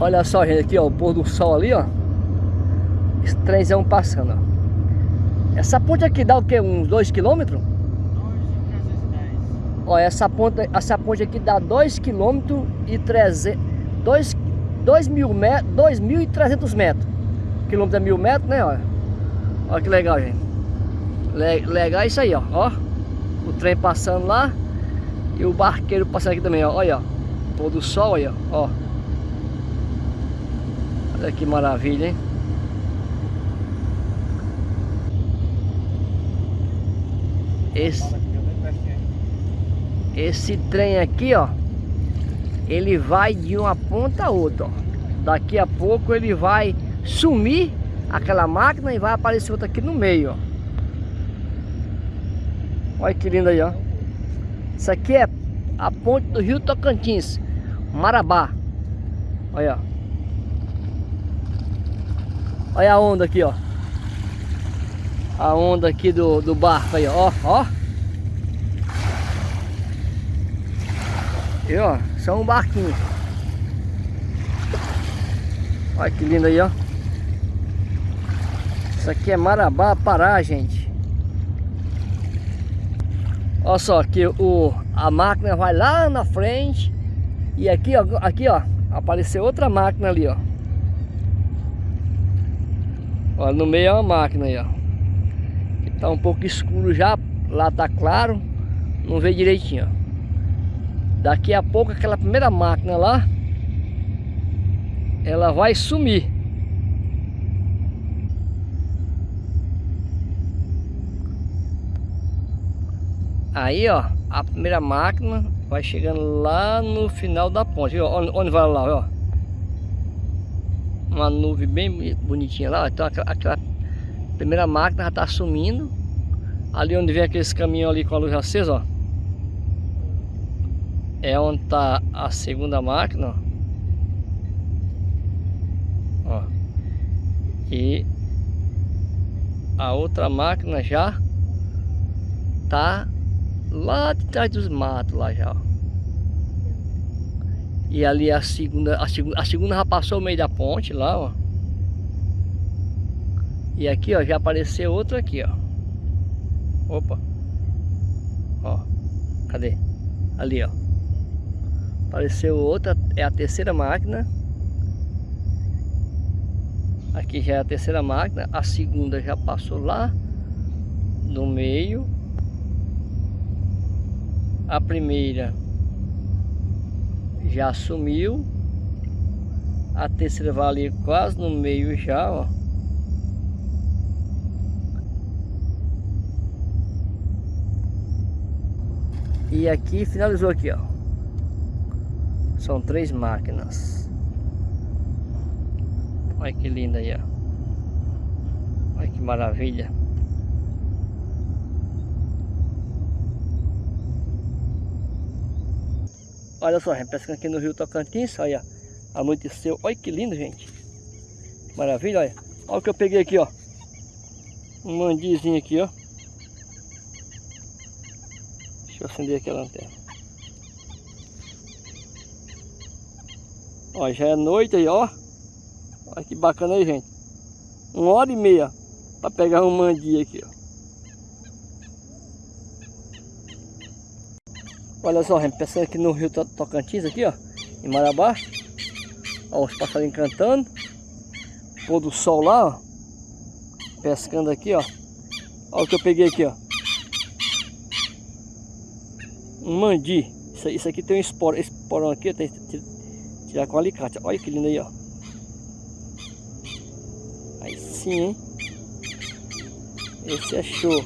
Olha só, gente, aqui, ó, o pôr do sol ali, ó. Esse trenzão passando, ó. Essa ponte aqui dá o quê? Uns 2 quilômetros? Ó, essa ponte, essa ponte aqui dá 2 km e 300... 2, 2 mil metros, 2.300 metros. Quilômetro é mil metros, né, ó. Olha que legal, gente. Le, legal isso aí, ó. ó. O trem passando lá. E o barqueiro passando aqui também, ó. Olha, ó. Pôr do sol aí, ó. Olha que maravilha, hein? Esse, esse trem aqui, ó. Ele vai de uma ponta a outra, ó. Daqui a pouco ele vai sumir aquela máquina e vai aparecer outra aqui no meio, ó. Olha que lindo aí, ó. Isso aqui é a ponte do Rio Tocantins, Marabá. Olha, ó. Olha a onda aqui, ó. A onda aqui do, do barco aí, ó. Ó. E ó, só um barquinho. Olha que lindo aí, ó. Isso aqui é Marabá, Pará, gente. Olha só, que o, a máquina vai lá na frente. E aqui, ó, aqui, ó, apareceu outra máquina ali, ó. Olha, no meio é uma máquina aí, ó. Tá um pouco escuro já, lá tá claro. Não vê direitinho, ó. Daqui a pouco aquela primeira máquina lá, ela vai sumir. Aí, ó, a primeira máquina vai chegando lá no final da ponte. Ó, onde vai lá, ó uma nuvem bem bonitinha lá. Então aquela, aquela primeira máquina já está sumindo. Ali onde vem aqueles caminhões ali com a luz acesa, ó. É onde está a segunda máquina, ó. ó. E a outra máquina já tá lá de trás dos matos lá já, ó. E ali a segunda, a segunda, a segunda já passou o meio da ponte lá, ó. E aqui, ó, já apareceu outra aqui, ó. Opa. Ó. Cadê? Ali, ó. Apareceu outra, é a terceira máquina. Aqui já é a terceira máquina, a segunda já passou lá no meio. A primeira já sumiu. A terceira vai ali quase no meio já, ó. E aqui finalizou aqui, ó. São três máquinas. Olha que linda aí, ó. Olha que maravilha. Olha só, gente, pescando aqui no rio Tocantins, olha, anoiteceu, olha que lindo, gente. Maravilha, olha. Olha o que eu peguei aqui, ó. Um mandizinho aqui, ó. Deixa eu acender aqui a lanterna. Ó, já é noite aí, ó. Olha que bacana aí, gente. Uma hora e meia para pegar um mandi aqui, ó. Olha só, gente, pensando aqui no rio Tocantins, aqui, ó, em Marabá. Ó, os passarinhos cantando. Pôr do sol lá, ó. Pescando aqui, ó. Olha o que eu peguei aqui, ó. Um mandi. Isso, isso aqui tem um esporo. Esse porão aqui tem que tirar com alicate. Olha que lindo aí, ó. Aí sim, hein. Esse é show.